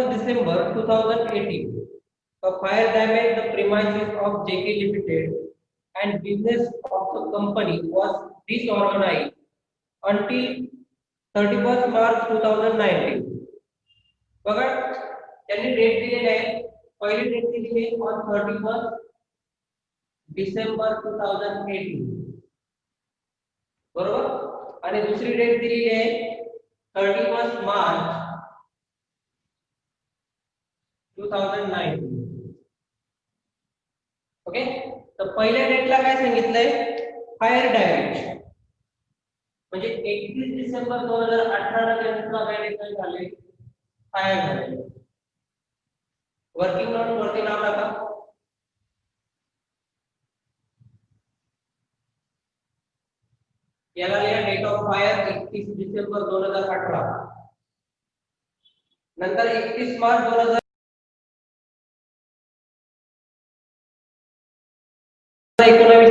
31st December 2018, a fire damaged the premises of JK Limited and business of the company was disorganized until 31st March 2019. बघा त्यांनी date दिलेली आहे पहिली date दिलेली आहे on thirty first December two thousand eighteen बरोबर आणि दुसरी डेट दिलेली आहे thirty first March two thousand nineteen okay तर पहिल्या डेटला काय सांगितलंय? फायर डॅमेज म्हणजे एकतीस डिसेंबर दोन हजार अठरा काय झाले फायर झाले वर्किंग नोट वरती नाव टाका याला लिहा डेट ऑफ फायर एकतीस डिसेंबर दोन हजार अठरा. नंतर एकतीस मार्च दोन हजार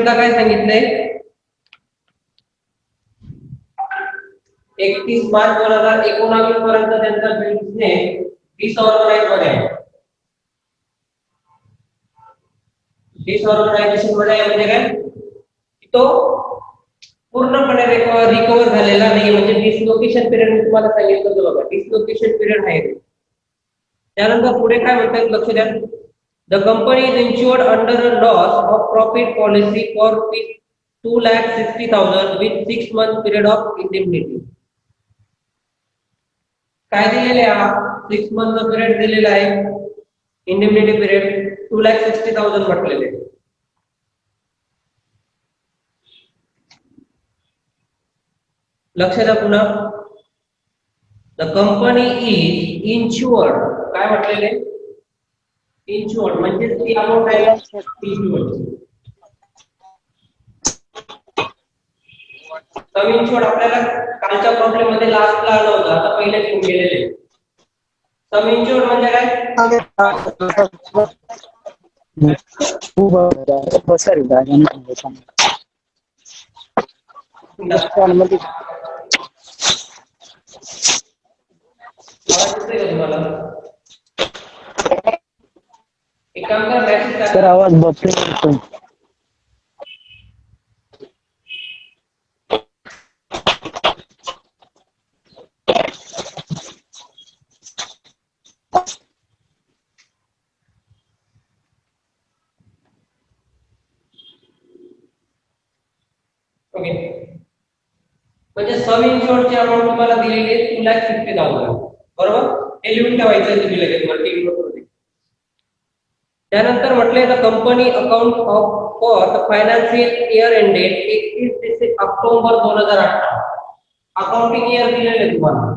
ला काय सांगितलंय? एकतीस मार्च दोन हज़ार एकोणावीस मध्ये मध्ये आहे म्हणजे काय? तो पूर्णपणे रिकवर झालेला नाही म्हणजे डिसलोकेशन पिरियड मी तुम्हाला सांगितलं होतं बघा. डिसलोकेशन पिरियड आहे. त्यानंतर पुढे काय लक्ष द्या. The company is insured under a loss of profit policy for rupees two lakh 60,000 with six month period of indemnity. काय दिलेले सिक्स मंथचा पिरियड दिलेला आहे indemnity period two lakh sixty thousand म्हटलेले लक्ष द्या पुन्हा द कंपनी इज़ इन्शुअर्ड काय म्हटलेले इन्शुअर्ड म्हणजे ती अमाऊंट आहे इन्शुअर्ड सम इन्शुअर्ड आपल्याला कालच्या प्रॉब्लेम मध्ये लास्टला आलं होतं, आता पहिले घेऊन गेलेले. सम इन्शुअर्ड म्हणजे काय? सर, आवाज़ बहुत एकदम ओके म्हणजे सम इन्शुअरची अमाऊंट फिफ्टी थाउजंड बरबर? एलिमेंट लगे ठेवायचं त्यानंतर म्हटलंय the company account of for the financial year ended एकतीस डिसे ऑक्टोबर दोन हज़ार अठरा. अकाउंटिंग इयर दिलेलं तुम्हाला.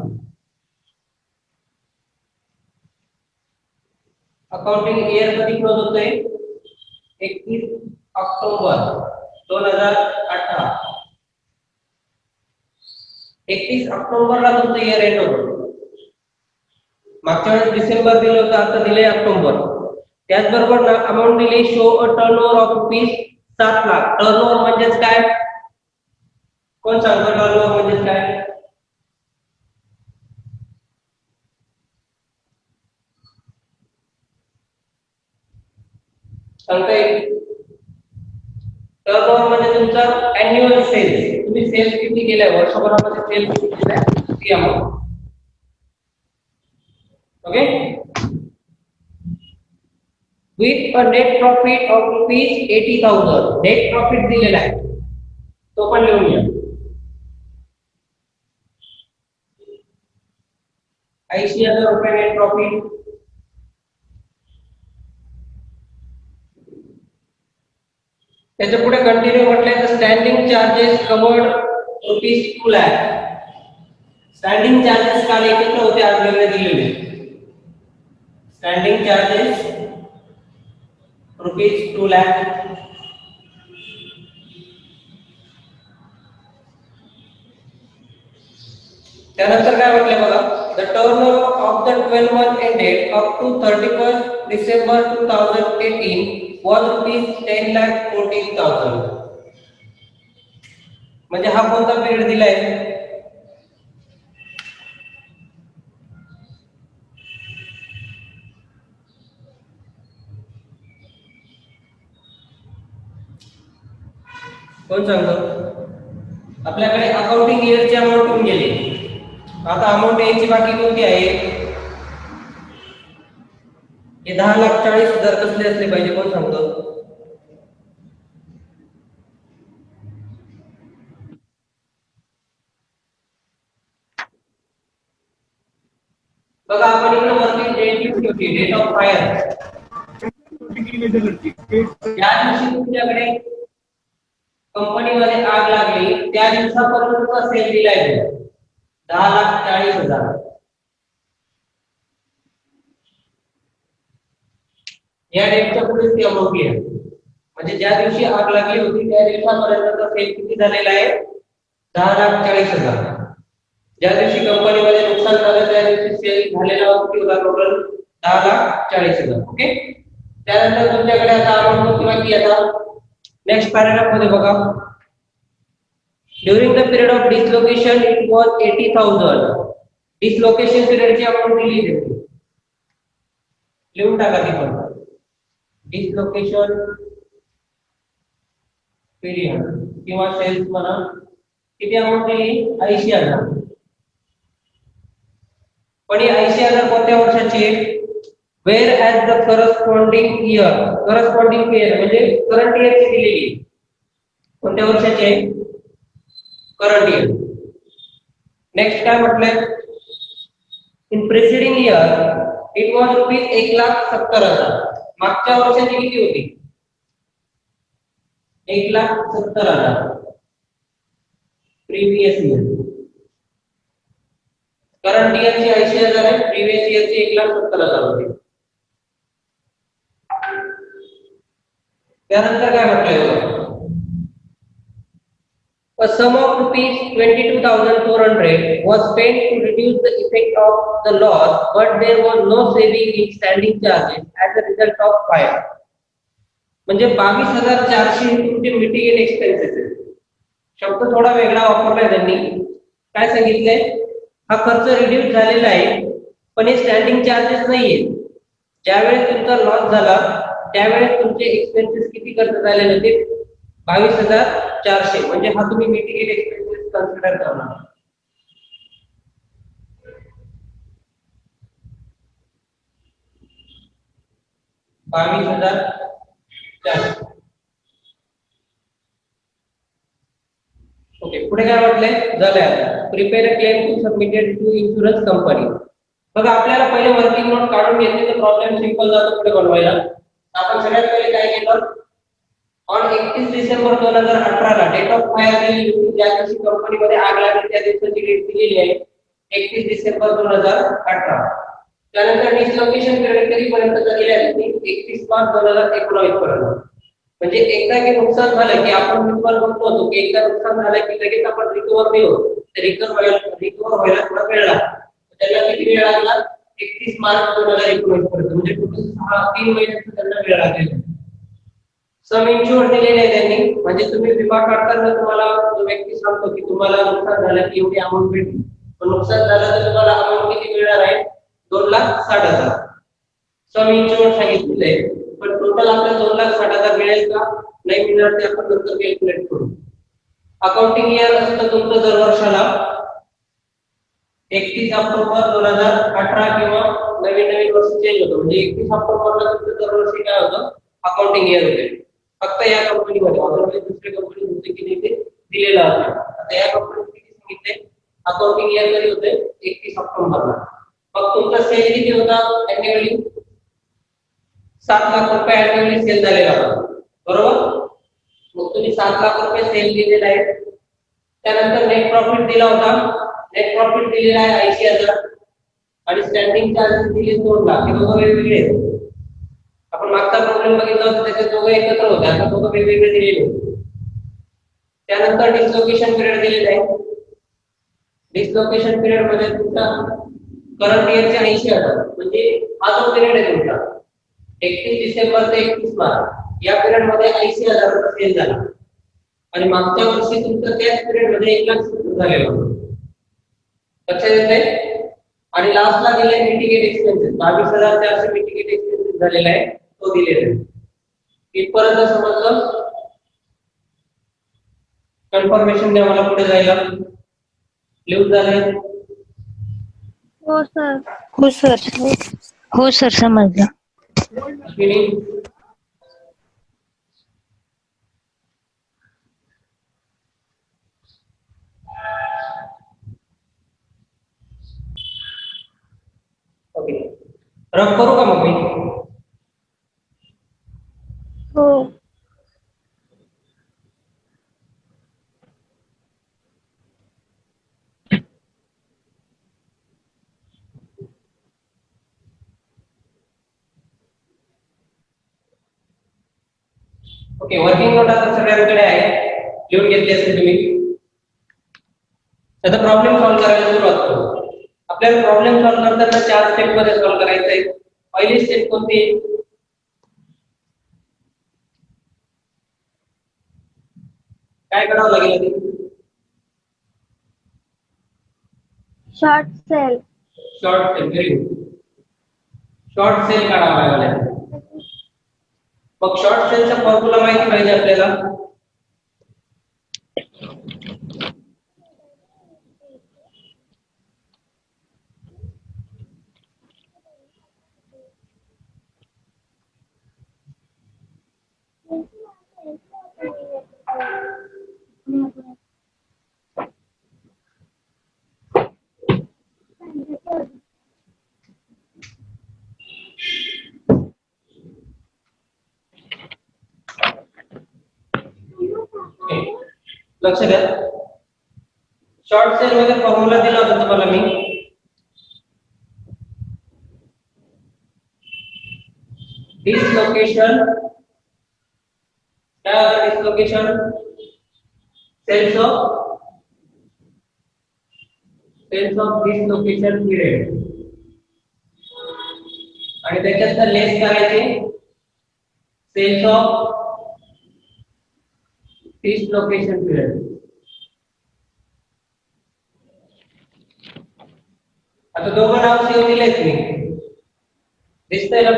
अकाउंटिंग इयर कधी क्लोज होतंय? एकतीस ऑक्टोबर दोन हज़ार अठरा. एकतीस ऑक्टोबरला तुमचं इयर एंड होतं. मागच्या वेळेस डिसेंबर दिलं होतं, आता दिले ऑक्टोबर. त्याचबरोबर अमाऊंट दिली show a turn of rupees सात लाख. टर्न ओव्हर काय? कोण सांगतो टर्न ओव्हर काय? म्हणजे तुमचा सेल्स तुम्ही सेल्स किती वर्षभरामध्ये सेल्स किती ती okay with a net profit of rupees eighty thousand net profit दिलेला आहे. तो पण लिहून घ्या. ऐंशी हज़ार रुपये नेट प्रॉफिट कंटिन्यू म्हटलंय तर standing charges covered rupees two lakh standing charges काल एकत्र होते, आज दिलेले. Standing charges rupees two lakh त्यानंतर काय म्हटलंय बघा? The turn of the twelve month ended up to thirty first December two thousand eighteen was rupees ten lakh fourteen thousand म्हणजे हा कोणता पिरियड दिलाय? कोण सांगतो? आपल्याकडे अकाउंटिंग इयरची अमाऊंट होऊन गेली. आता अमाऊंट यायची बाकी कोणती आहे? हे दहा लाख चाळीस हजार कसले असले पाहिजे कोण सांगतो? बघा आपण इकडे वरती डेट लिहिली होती डेट ऑफ फायर या दिवशी तुमच्याकडे कंपनीमध्ये आग लागली त्या दिवसापर्यंतचा सेल दिलाय तो. दहा लाख चाळीस हजार. या डेटच्या पुढेच ती अमाऊंट आहे म्हणजे ज्या दिवशी आग लागली होती त्या दिवसापर्यंतचा सेल किती झालेला आहे? दहा लाख चाळीस हजार. ज्या दिवशी कंपनीमध्ये नुकसान झालं त्या दिवशी सेल झालेला किती होता टोटल दहा लाख चाळीस हजार. ओके त्यानंतर तुमच्याकडे आता अमाऊंट किंवा बाकी आता? नेक्स्ट पॅराग्राफमध्ये बघा. During the period of dislocation it was eighty thousand dislocation पिरियडची amount दिली आहे लिहून टाका ती पण. डिसलोकेशन पिरियड किंवा सेल्स म्हणा किती अमाऊंट दिली ऐंशी हजार. पण ही ऐंशी हजार कोणत्या वर्षाची? आहे whereas the corresponding year corresponding year म्हणजे करंट इयरची दिलेली आहे. कोणत्या वर्षाची आहे? करंट इयर नेक्स्ट काय म्हटलंय? In preceding year it was rupees एक लाख सत्तर हजार. मागच्या वर्षाची किती होती? एक लाख सत्तर हजार. प्रीवियस इयर करंट इयरची ऐंशी हजार आहे. प्रिव्हियस इयरची एक लाख सत्तर हजार होती. त्यानंतर काय म्हटलंय बघा? A sum of rupees 22,400 was spent to reduce the effect of the loss, but there was no saving in standing charges as a result of fire. म्हणजे बावीस हजार चारशे तुमचे मिटिगेट एक्सपेन्सेस आहेत शब्द थोडा वेगळा वापरलाय त्यांनी. काय सांगितलंय? हा खर्च रिड्यूस झालेला आहे पण हे स्टँडिंग चार्जेस नाहीये. ज्यावेळेस तुमचा लॉस झाला त्यावेळेस तुमचे एक्सपेन्सेस किती खर्च झालेले होते? बावीस हजार चारशे. म्हणजे हा तुम्ही मिटिगेट एक्सपेन्सेस कन्सिडर करणार बावीस हजार चारशे. ओके पुढे काय म्हटलंय झालंय आता. Prepare claim to submitted to insurance company बघा आपल्याला पहिले वर्किंग नोट काढून घेतली तर प्रॉब्लेम सिंपल जातो पुढे बनवायला. आपण सगळ्यात पहिले काय केलं? ऑन एकतीस डिसेंबर दोन हजार अठराला डेट ऑफ फायर होती ज्या दिवशी कंपनीमध्ये आग लागली त्या दिवसाची डेट दिलेली आहे एकतीस डिसेंबर दोन हजार अठरा. त्यानंतर डिसलोकेशन पिरियड कधीपर्यंत दिलेली आहे? एकतीस मार्च दोन हजार एकोणावीस पर्यंत म्हणजे एकदा की नुकसान झालं की आपण मी तुम्हाला म्हणतो होतो की एकदा नुकसान झालं की लगेच आपण रिकवर नाही होत. रिकवर व्हायला रिकवर व्हायला थोडा वेळ लागतो. त्याला किती वेळ लागला? एकतीस मार्च दोन हजार एकोणीस पर्यंत म्हणजे टोटल सहा तीन महिन्याचा त्यांना वेळ आहे सम इन्शुअर दिलेले आहे त्यांनी. म्हणजे तुम्ही विमा काढताना तुम्हाला जो व्यक्ती सांगतो की तुम्हाला नुकसान झालं की एवढी अमाऊंट भेटेल. पण नुकसान झालं तर तुम्हाला अमाऊंट किती मिळणार आहे? दोन लाख साठ हजार. सम इन्शुअर सांगितलेलं आहे. पण टोटल आपल्याला दोन लाख साठ हजार मिळेल का? नाही मिळणार ते आपण नंतर कॅल्क्युलेट करू. अकाउंटिंग इयर असतं तुमचं दर वर्षाला एकतीस ऑक्टोबर दोन हज़ार अठरा किंवा नवीन नवीन वर्ष चेंज होतं. म्हणजे एकतीस ऑक्टोबरला तुमचं दरवर्षी काय होतं? अकाउंटिंग इयर होते. फक्त या कंपनीमध्ये अदरवाईज दुसऱ्या कंपनी होते की नाही ते दिलेलं होतं आता या कंपनीत किती सांगितले अकाउंटिंग इयर कधी होते एकतीस ऑक्टोबरला. मग तुमचा सेल किती होता अॅन्युअली सात लाख रुपये अॅन्युअली सेल झालेला होता. बरोबर? मग तुम्ही सात लाख रुपये सेल दिलेला आहे. त्यानंतर नेट प्रॉफिट दिला होता. नेट प्रॉफिट दिलेला आहे ऐंशी हजार. आणि स्टँडिंग चार्जेस दिले दोन लाख. हे दोघं वेगवेगळे आहेत. आपण मागचा प्रॉब्लेम बघितला होता त्याच्यात दोघं एकत्र होते. आता दोघं वेगवेगळे दिलेले त्यानंतर डिसलोकेशन पिरियड दिलेला आहे. डिसलोकेशन पिरियडमध्ये तुमचा करंट इयरचे ऐंशी हजार. म्हणजे हा जो पिरियड आहे तुमचा एकतीस डिसेंबर ते एकतीस मार्च या पिरियडमध्ये ऐंशी हजार सेल झाला. आणि मागच्या वर्षी तुमचं त्याच पिरियडमध्ये एक लाख झालेलं होतं. लक्षात येते आणि लास्टला दिले मिटिगेट एक्सपेन्सेस बावीस हजार चारशे मिटिगेट एक्सपेन्सेस झालेला आहे तो दिलेला आहे. इथपर्यंत समजलं कन्फर्मेशन द्या मला पुढे जायला. लिहून झालंय हो सर हो सर हो सर समजलं. रफ करू का मग मी हो ओके वर्किंग नोट आता सगळ्यांकडे आहे. लिहून घेतली असेल तुम्ही. आता प्रॉब्लेम सॉल्व्ह करायला सुरुवात करू. आपल्याला प्रॉब्लेम सॉल्व्ह करताना चार स्टेपमध्ये सॉल्व्ह करायचं आहे पहिली स्टेप कोणती? काय करावं लागेल? Short sale short sale very good short sale काढावा लागेल. मग शॉर्ट सेलचा फॉर्म्युला माहिती पाहिजे आपल्याला? ओके. लक्ष द्या शॉर्ट सेल मध्ये फॉर्म्युला दिला होता तुम्हाला मी। डिसलोकेशन काय होतं dislocation sales of sales of dislocation period आणि त्याच्यात लेस करायचे? सेल्स ऑफ़ डिसलोकेशन पिरियड आता दोघं नाव सेव दिलेत मी दिसतंय ना?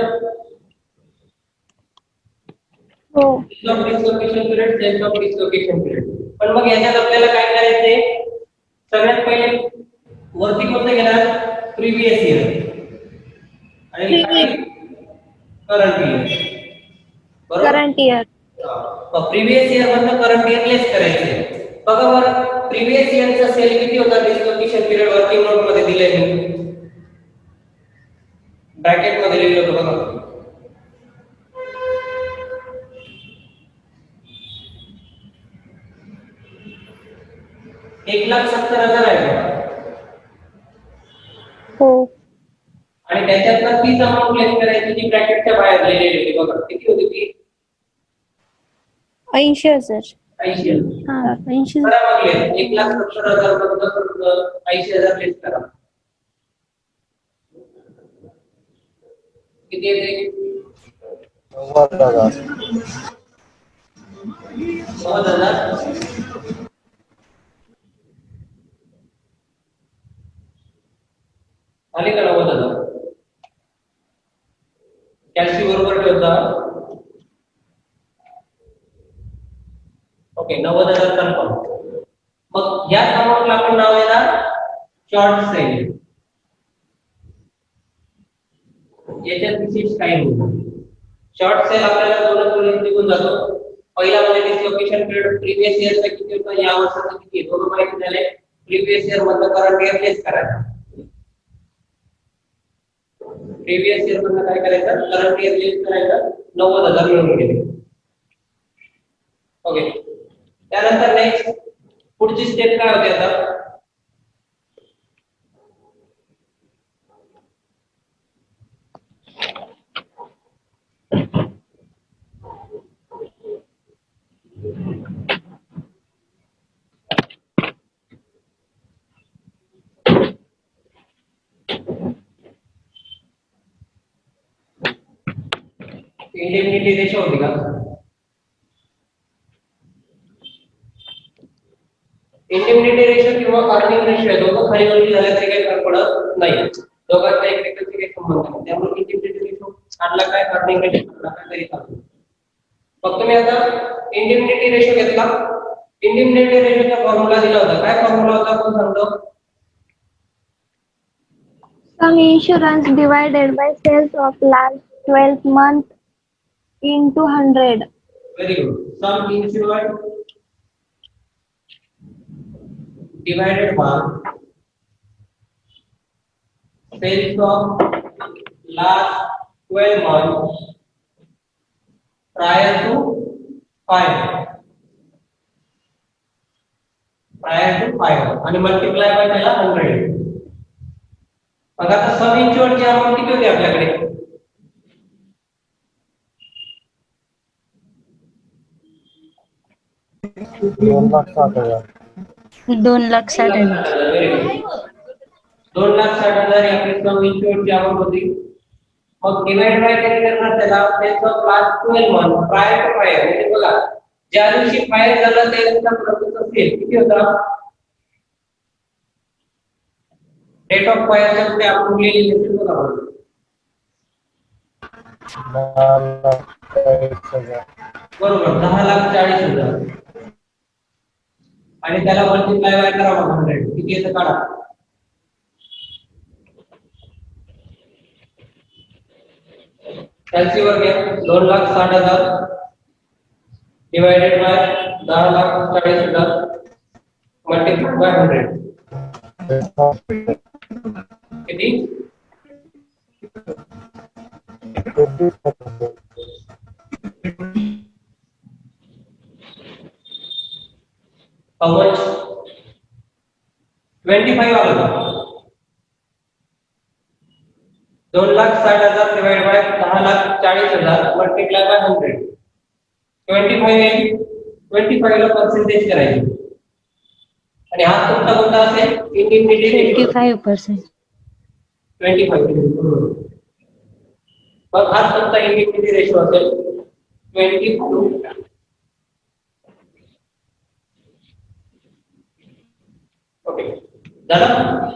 हो. Dislocation period sales of dislocation period पण मग याच्यात आपल्याला काय करायचंय? सगळ्यात पहिले वरती कोणतं घेणार? Previous year. आणि current year current year previous year मधनं करंट इयर लेस करायचे बघा बरं प्रिव्हियस इयरचा सेल किती होता? डिस्लोकेशन पिरियड वर्किंग नोटमध्ये दिले ब्रॅकेटमध्ये लिहिलं होतं बघा. एक लाख सत्तर हजार आहे. हो. आणि त्याच्यातनं तीच अमाऊंट लेस करायची जी ब्रॅकेटच्या बाहेर लिहिलेली होती बघा किती होती ती? ऐंशी हजार. ऐंशी हजार. हा ऐंशी. लेस एक लाख सत्तर हजार मधनं ऐंशी हजार लेस करा. किती येते नव्वद हजार. नव्वद हजार? का नव्वद हज़ार कॅल्सी बरोबर ठेवता? ओके, नव्वद हज़ार कन्फर्म. मग या अमाऊंटला आपण नाव येणार शॉर्ट सेल. याच्यात विशेष काही शॉर्ट सेल आपल्याला दोनच वेळेस निघून जातो. पहिला म्हणजे डिसलोकेशन पिरियड प्रिव्हियस इयरचा होता? या वर्षाचा किती? दोन माहिती झाले. प्रिव्हियस इयर मधलं करंट इयर लेस करायचं. प्रिव्हियस इयर मधलं काय करायचं? करंट इयर लेस करायचं? नव्वद हजार मिळवून गेले. ओके त्यानंतर नेक्स्ट पुढची स्टेप काय होते आता? इंडेमनिटी रेशो होती का? इंडेमनिटी रेशो किंवा अर्निंग रेशो आहे दोघं खाली वरती झाले तरी काही फरक पडत नाही. दोघांचा एकमेकांशी काही संबंध नाही. त्यामुळे इंडेमनिटी रेशो आणला काय अर्निंग रेशो आणला काय तरी चालतो. फक्त मी आता इंडेमनिटी रेशो घेतला. इंडिमिनिटी रेशोचा फॉर्म्युला दिला होता. काय फॉर्म्युला होता कोण सांगतो? Sum insurance divided by sales of last 12 month into 100. Very good. Sum insured divided by sales of last 12 months prior to five. Prior to five आणि multiply by 100. मग आता सम इन्शुअरची अमाऊंट किती होती आपल्याकडे दोन लाख साठ हजार. दोन लाख साठ हजार. दोन लाख साठ हजार आपली सम इन्शुअरची अमाऊंट होती. मग डिवाइड बाय किती करणार त्याला त्याचं class 12 month prior to fire म्हणजे बघा ज्या दिवशी फायर झालं त्या दिवसाचा प्रॉफिट असेल किती होता? डेट ऑफ फायरच्या पुढे आपण लिहिलेली असेल बघा बरोबर दहा लाख चाळीस हजार. आणि त्याला मल्टिप्लाय बाय करावा हंड्रेड किती येतं काढा? वर घ्या. दोन लाख साठ हजार. डिवायडेड बाय दहा लाख चाळीस हजार. मल्टिप्लाय बाय हंड्रेड किती? ट्वेंटी फाईव्ह आलं का? दोन लाख साठ हज़ार डिवाइड बाय दहा लाख चाळीस हज़ार multiply by hundred twenty five येईल ट्वेंटी फाईव्ह ला पर्सेंटेज करायची. आणि हा कोणता कोणता असेल? Twenty five percent twenty five मग हा कोणता इंडिमिडिएट रेशो असेल? ट्वेंटी फाईव्ह ओके झालं?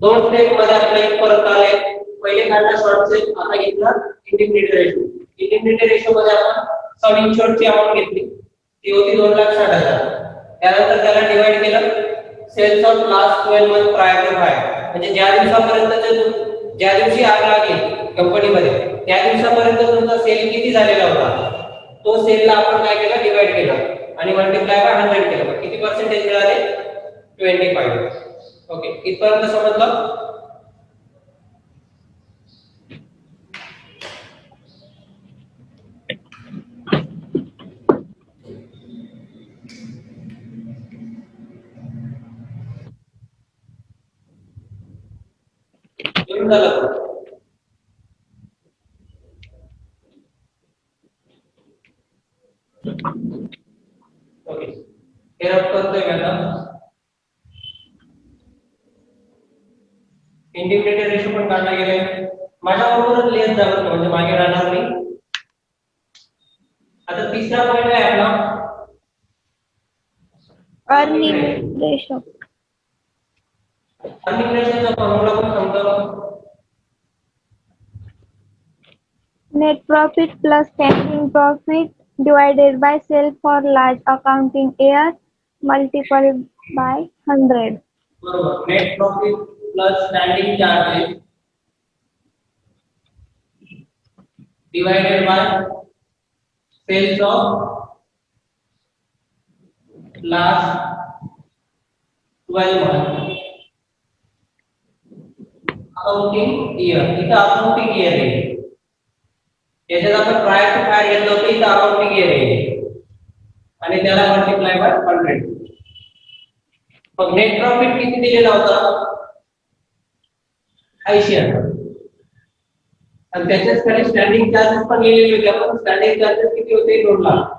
दोन स्टेपमध्ये आपल्या एक परत आले पहिले काढला शॉर्ट सेल आता घेतला इंडिमिडिएट रेशो इंडिमिडिएट रेशो मध्ये आपण सम इन्शुअर्ड ची अमाऊंट घेतली. ती होती दोन लाख साठ हजार. त्यानंतर त्याला डिवाइड केलं. Sales of last twelve month prior to fire म्हणजे ज्या दिवसापर्यंत ज्या दिवशी आग लागेल कंपनीमध्ये त्या दिवसापर्यंत तुमचा सेल किती झालेला होता? तो सेलला आपण काय केलं? डिवाइड केलं. आणि मल्टिप्लाय बाय हंड्रेड केलं. किती पर्सेंटेज मिळाले? 25 ओके इथपर्यंत समजलं झालं ओके हे रफ करतोय मॅडम। इंटिग्रेटेड रेशो पण काढला गेले माझ्या बरोबर लेंथ जाणार होता म्हणजे मागे राहणार नाही आता तिसरा पॉइंट आहे आपला. Net profit plus standing profit divided by sale for large accounting year multiple by hundred बरोबर. Net profit plus standing charges divided by sales of last twelve month accounting year इथं अकाउंटिंग इयर आहे याच्यात आपण prior to fire घेतलं होतं इथं accounting year आहे आणि त्याला मल्टिप्लाय बाय हंड्रेड मग नेट प्रॉफिट किती दिलेला होता? त्याच्याच खाली स्टँडिंग चार्जेस आपण स्टँडिंग चार्जेस किती होते दोन लाख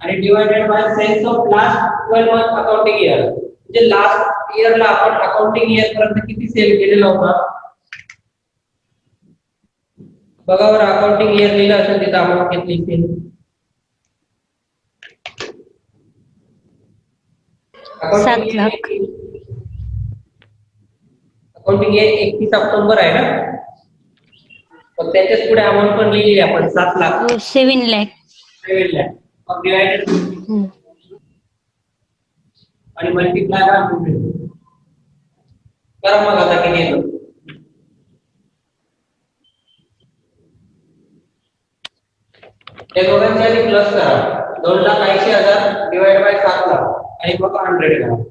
आणि divided by sales of last twelve month accounting year म्हणजे लास्ट इयरला आपण अकाउंटिंग इयर पर्यंत किती सेल केलेला होता? बघा बरं अकाउंटिंग इयर लिहिलं असेल तिथं अमाऊंट घेतली सेल सात लाख. अकाउंटिंग एकतीस ऑक्टोबर आहे ना. मग त्याच्याच पुढे अमाऊंट पण लिहिली आपण सात लाख. सेवन लॅक सेवन लॅक मग डिवायडेड. आणि मल्टिप्लाय करा हंड्रेड करा मग आता किती येतं. या दोघांची आधी प्लस करा. दोन लाख ऐंशी हजार डिवाइड बाय सात लाख. आणि मग हंड्रेड करा.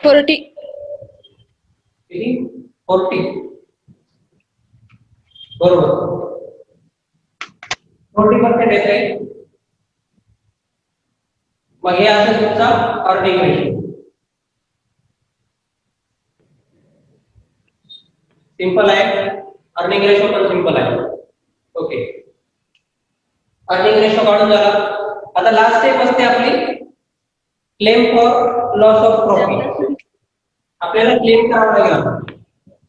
फोर्टी फोर्टी बरोबर. फोर्टी पर्सेंट येते मग हे असं तुमचा रेशो सिंपल आहे. अर्निंग रेशो पण सिंपल आहे. ओके अर्निंग रेशो काढून झाला आता लास्ट स्टेप असते आपली. Claim for loss of profit आपल्याला क्लेम करावं लागेल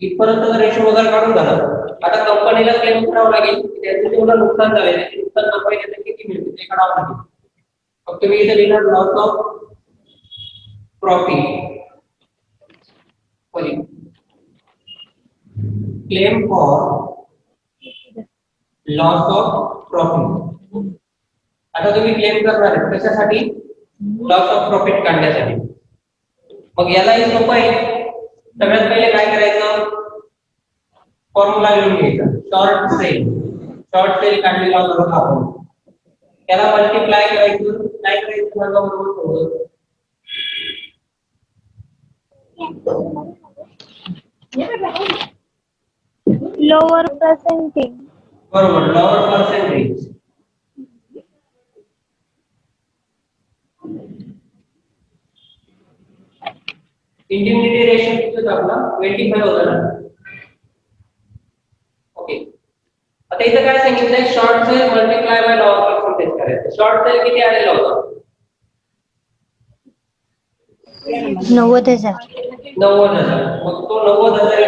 इथपर्यंत रेशो वगैरे काढून झालं आता कंपनीला क्लेम करावं लागेल त्याचं तेवढं नुकसान झालं त्याचे नुकसान नफा त्याचं किती मिळते ते काढावं लागेल. फक्त मी इथे लिहिणार loss of profit claim for loss of profit आता तुम्ही क्लेम करणार आहे कशासाठी? लॉस ऑफ प्रॉफिट काढण्यासाठी. मग यालाही सोपं आहे. सगळ्यात पहिले काय करायचं? फॉर्म्युला लिहून घ्यायचा. शॉर्ट सेल शॉर्ट सेल काढलेला होता आपण. त्याला मल्टिप्लाय करायचं. काय करायचं? माझा बरोबर थोडं lower बरोबर. लॉवर पर्सेंटेज इंडिमिनिटी रेशो किती होता आपला? ट्वेंटी फाईव्ह होता ना? ओके आता इथं काय सांगितलंय short sale multiply by lower percentage करायचं. शॉर्ट सेल किती आलेला होता? नव्वद हजार. नव्वद हजार. मग तो नव्वद हजार.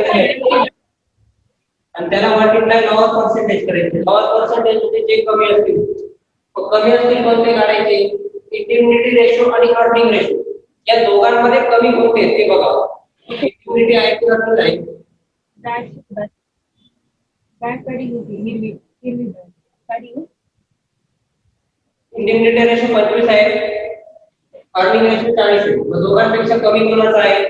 आणि त्याला मल्टिप्लाय लॉवर पर्सेंटेज करायचे. लॉवर पर्सेंटेजमध्ये जे कमी असतील मग कमी असतील कोणते काढायचे इंटिमिनिटी रेशो आणि अर्निंग रेशो या दोघांमध्ये कमी आहेत ते बघा. इंटिमिनिटी आहे की अर्निंग आहे इंटिमिनिटी रेशो पंचवीस आहे. अर्निंग रेशो चाळीस आहे. दोघांपेक्षा कमी कोणाचा आहे?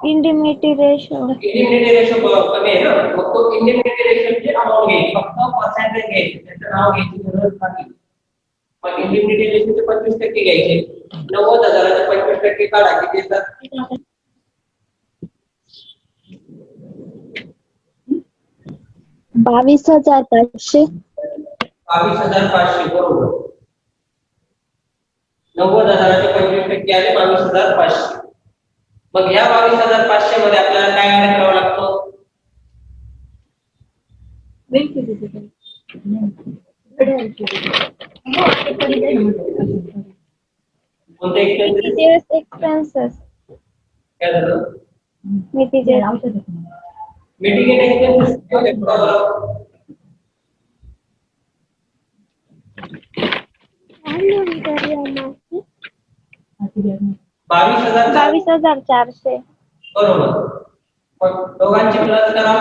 Indemnity ratio, इंडिमिनिटी रेशो कमी आहे ना? मग तो इंडिमिनिटी रेशोची अमाऊंट घ्यायची फक्त पर्सेंटेज घ्यायची त्याचं नाव घ्यायची गरज नाही मग इंडिमिनिटी रेशोचे पंचवीस टक्के घ्यायचे. नव्वद हजाराचे पंचवीस टक्के काढा किती येतात? बावीस हजार पाचशे. बावीस हजार पाचशे बरोबर. नव्वद हजाराचे पंचवीस टक्के आले बावीस हजार पाचशे. मग ह्या बावीस हजार पाचशे मध्ये आपल्याला काय ऍड करावा लागतो? Materials expenses, काय झालं material, मिटिगेट एक्सपेन्सेस बरोबर बावीस हजार बावीस हजार चारशे बरोबर मग दोघांची प्लस करा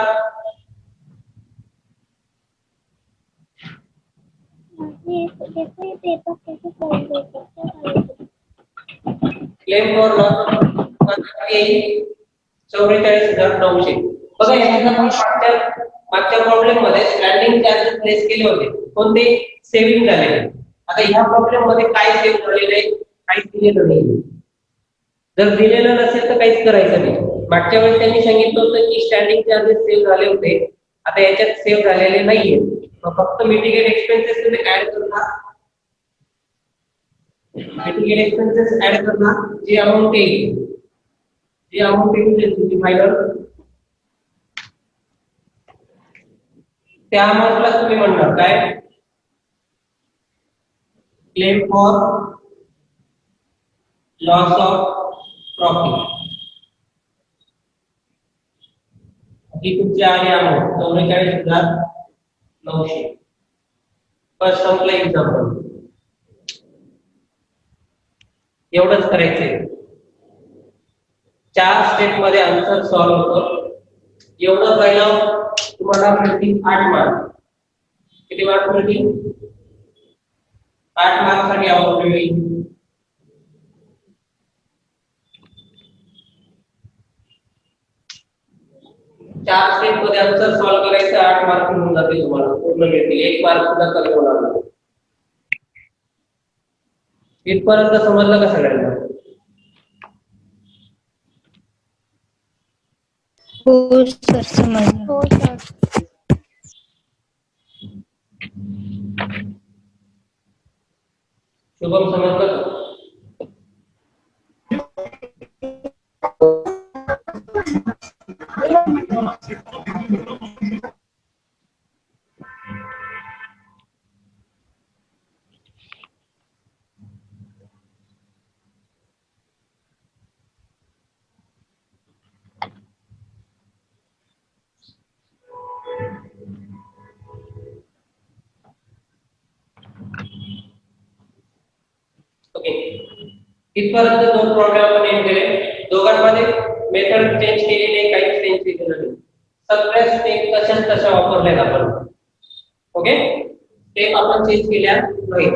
क्लेम फॉर चौवेचाळीस हजार नऊशे. बघा याच्यात आपण मागच्या मागच्या प्रॉब्लेममध्ये स्टँडिंग चार्जेस प्लेस केले होते. कोणते? सेव्हिंग झालेले आता ह्या प्रॉब्लेममध्ये काय सेव्ह झालेलं आहे? काहीच दिलेलं नाही. जर दिलेलं नसेल तर काहीच करायचं नाही. मागच्या वेळेस त्यांनी सांगितलं होतं की स्टँडिंग चार्जेस सेव्ह झाले होते. आता याच्यात सेव्ह झालेले नाहीये. फक्त मिटिगेट एक्सपेन्सेस तुम्ही ऍड करणार मिटिगेट एक्सपेन्सेस ऍड करणार जी अमाऊंट येईल जी अमाऊंट येईल तुमची फायनल त्या अमाऊंटला तुम्ही म्हणणार काय? Claim for loss of profit ही तुमची आहे अमाऊंट चौवेचाळीस हज़ार नऊशे. बस संपलं एक्झाम्पल एवढंच करायचंय. चार स्टेपमध्ये आन्सर सॉल्व्ह होतो. एवढं पहिलं तुम्हाला मिळतील आठ मार्क किती मार्क मिळतील आठ मार्कसाठी आवड मिळेल चार स्टेपमध्ये आन्सर सॉल्व्ह करायचं आठ मार्क मिळून जातील तुम्हाला. पूर्ण मिळतील एक मार्क सुद्धा कमी होणार नाही. इथपर्यंत समजलं का सगळ्यांना? हो सर समजलं. हो सर शुभम समजलं का? इस पर तो दो को नेम करें दो गणवादिक मेथड चेंज के लिए नाही सगळ्या स्टेप तशाच तशा वापरल्यात आपण ओके स्टेप आपण चेंज केल्या नाही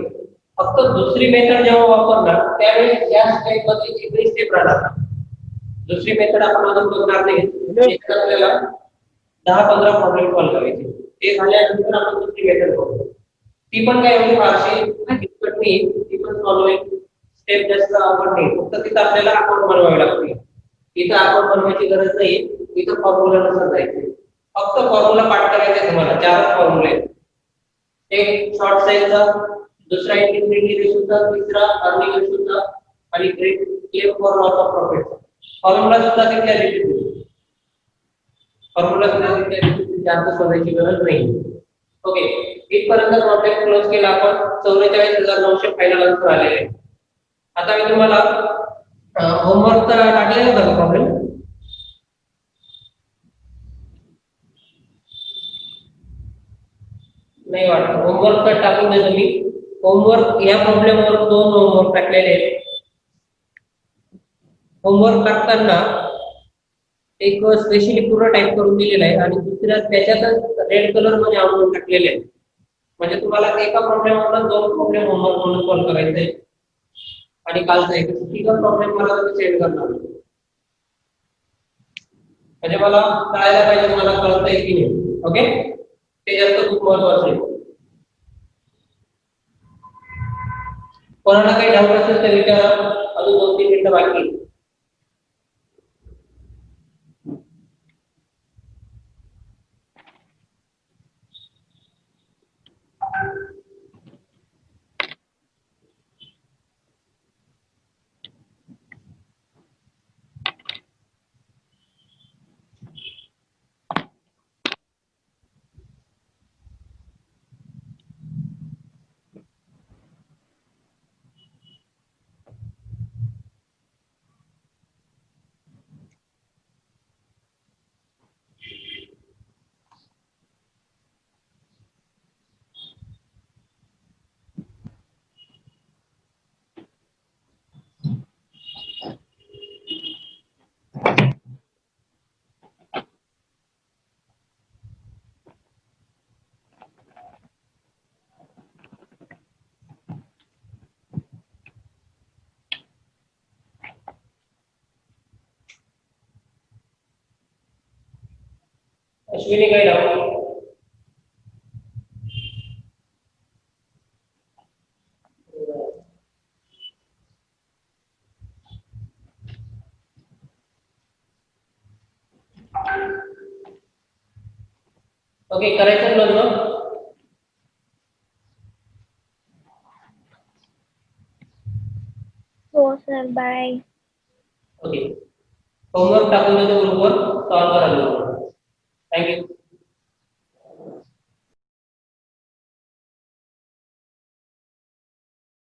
फक्त दुसरी मेथड जेव्हा वापरणार त्यावेळी या स्टेपमध्ये एकही स्टेप राहणार दुसरी मेथड आपण अजून बघणार नाही. आपल्याला दहा पंधरा प्रॉब्लेम सॉल्व्ह करायचे. ते झाल्यानंतर आपण दुसरी मेथड बघू. ती पण काय एवढी फारशी किचकट नाही. ती पण सॉल्व्ह स्टेप जास्त अवघड नाही. फक्त तिथं आपल्याला अकाउंट बनवावे लागते. इथं अकाउंट बनवायची गरज नाही. इथं फॉर्म्युला नसत जायचे. फक्त फॉर्म्युला पाठ करायचे आहे तुम्हाला चार फॉर्म्युले एक शॉर्ट साईजचा दुसरा इंटिग्रिटी रेशोचा तिसरा अर्निंग रेशोचा आणि great claim for loss of profit formula सुद्धा तिथल्या रिपीट फॉर्म्युला सुद्धा तिथल्या जास्त शोधायची गरज नाही. ओके इथपर्यंत प्रॉब्लेम क्लोज केला आपण. चौवेचाळीस हजार नऊशे फायनल आन्सर आलेले आता मी तुम्हाला होमवर्क तर टाकलेला होता प्रॉब्लेम नाही वाटत. होमवर्क तर टाकून देतो मी. होमवर्क या प्रॉब्लेमवर दोन होमवर्क टाकलेले आहेत. होमवर्क टाकताना एक स्पेशली पूर्ण टाईप करून दिलेला आहे आणि दुसऱ्या त्याच्यातच रेड कलरमध्ये आवडून टाकलेले आहे म्हणजे तुम्हाला एका प्रॉब्लेम वरून दोन प्रॉब्लेम होमवर्क म्हणून कॉल करायचे आहे. आणि कालचा एक. तिघ प्रॉब्लेम मला तुम्ही सेंड करणार म्हणजे मला कळायला पाहिजे मला कळतंय की नाही. ओके ते जास्त खूप महत्वाचं आहे. कोणाला काही डाऊट असेल तर विचारा. अजून दोन तीन मिनिटं बाकी कुछ भी नहीं कह रहा हूँ ओके करेक्शन लो लो ओ सर बाय